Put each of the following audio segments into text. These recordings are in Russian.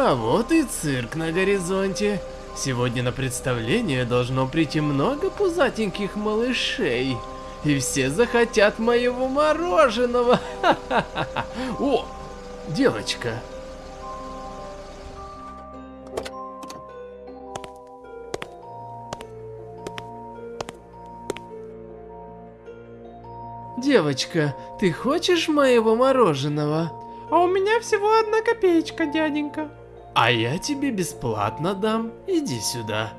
А вот и цирк на горизонте. Сегодня на представление должно прийти много пузатеньких малышей. И все захотят моего мороженого. О, девочка. Девочка, ты хочешь моего мороженого? А у меня всего одна копеечка, дяденька. А я тебе бесплатно дам. Иди сюда.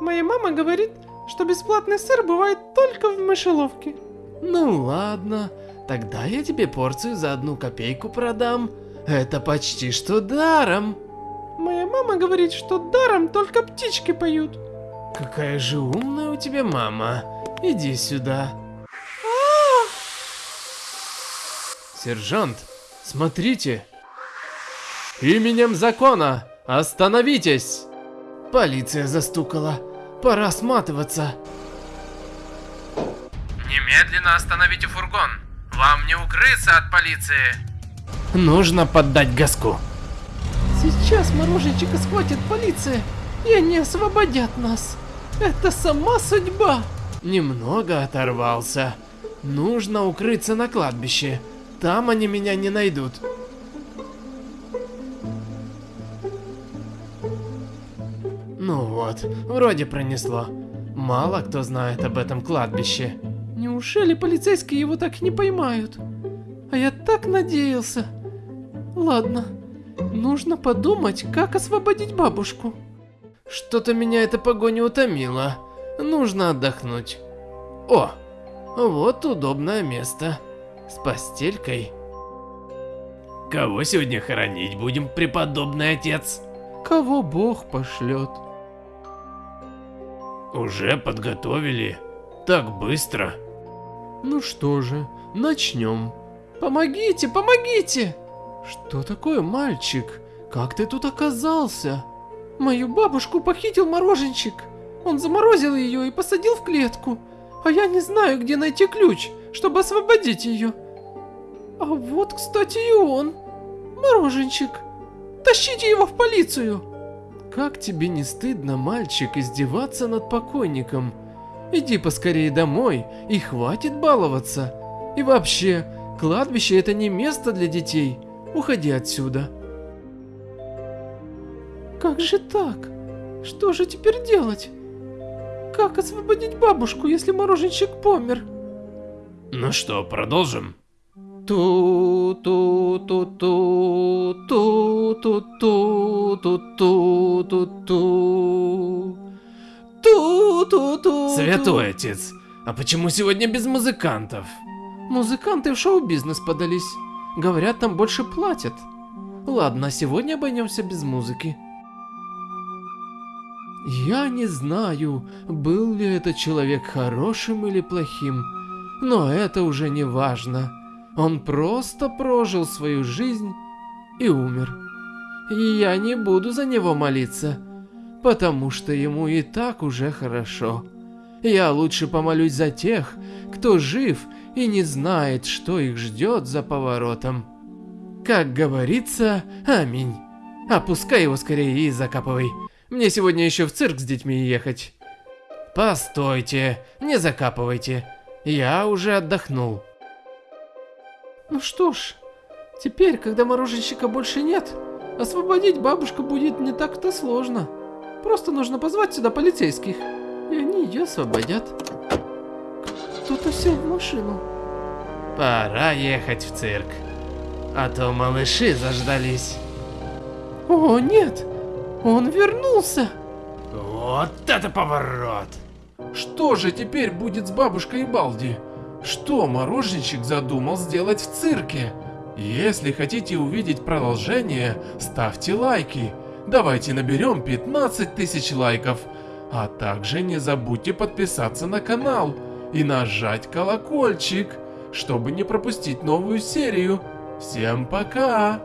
Моя мама говорит, что бесплатный сыр бывает только в мышеловке. Ну ладно, тогда я тебе порцию за одну копейку продам. Это почти что даром. Моя мама говорит, что даром только птички поют. Какая же умная у тебя мама. Иди сюда. Сержант, смотрите. Именем закона, остановитесь. Полиция застукала. Пора сматываться. Немедленно остановите фургон. Вам не укрыться от полиции. Нужно поддать газку. Сейчас мороженчика схватит полиция, и они освободят нас. Это сама судьба. Немного оторвался. Нужно укрыться на кладбище. Там они меня не найдут. Вот, вроде пронесло. Мало кто знает об этом кладбище. Неужели полицейские его так не поймают? А я так надеялся. Ладно, нужно подумать, как освободить бабушку. Что-то меня эта погоня утомила. Нужно отдохнуть. О, вот удобное место. С постелькой. Кого сегодня хоронить будем, преподобный отец? Кого Бог пошлет. Уже подготовили? Так быстро? Ну что же, начнем. Помогите, помогите! Что такое, мальчик? Как ты тут оказался? Мою бабушку похитил мороженщик. Он заморозил ее и посадил в клетку. А я не знаю, где найти ключ, чтобы освободить ее. А вот, кстати, и он. Мороженщик. Тащите его в полицию. Как тебе не стыдно, мальчик, издеваться над покойником? Иди поскорее домой и хватит баловаться. И вообще, кладбище это не место для детей. Уходи отсюда. Как же так? Что же теперь делать? Как освободить бабушку, если мороженщик помер? Ну что, продолжим? Ту ту ту ту ту ту ту ту ту ту ту ту ту ту Святой отец, а почему сегодня без музыкантов? Музыканты в шоу-бизнес подались. Говорят, там больше платят. Ладно, сегодня обойдемся без музыки. Я не знаю, был ли этот человек хорошим или плохим, но это уже не важно. Он просто прожил свою жизнь и умер. И я не буду за него молиться, потому что ему и так уже хорошо. Я лучше помолюсь за тех, кто жив и не знает, что их ждет за поворотом. Как говорится, аминь. Опускай его скорее и закапывай. Мне сегодня еще в цирк с детьми ехать. Постойте, не закапывайте. Я уже отдохнул. Ну что ж, теперь, когда мороженщика больше нет, освободить бабушку будет не так-то сложно. Просто нужно позвать сюда полицейских, и они ее освободят. Кто-то сел в машину. Пора ехать в цирк, а то малыши заждались. О, нет, он вернулся. Вот это поворот! Что же теперь будет с бабушкой и Балди? Что мороженщик задумал сделать в цирке? Если хотите увидеть продолжение, ставьте лайки. Давайте наберем 15 тысяч лайков. А также не забудьте подписаться на канал и нажать колокольчик, чтобы не пропустить новую серию. Всем пока!